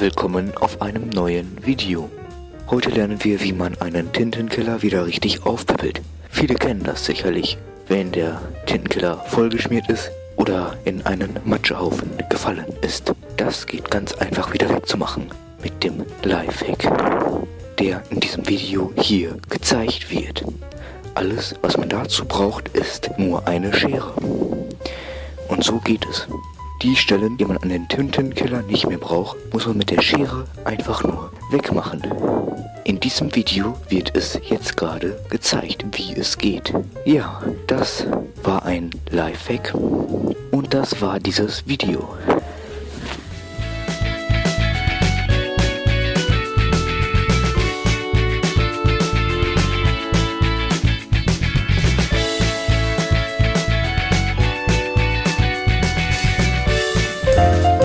willkommen auf einem neuen Video. Heute lernen wir, wie man einen Tintenkiller wieder richtig aufpäppelt. Viele kennen das sicherlich, wenn der Tintenkiller vollgeschmiert ist oder in einen Matschehaufen gefallen ist. Das geht ganz einfach wieder wegzumachen mit dem Lifehack, der in diesem Video hier gezeigt wird. Alles, was man dazu braucht, ist nur eine Schere. Und so geht es. Die Stellen, die man an den Tintenkiller nicht mehr braucht, muss man mit der Schere einfach nur wegmachen. In diesem Video wird es jetzt gerade gezeigt, wie es geht. Ja, das war ein Lifehack und das war dieses Video.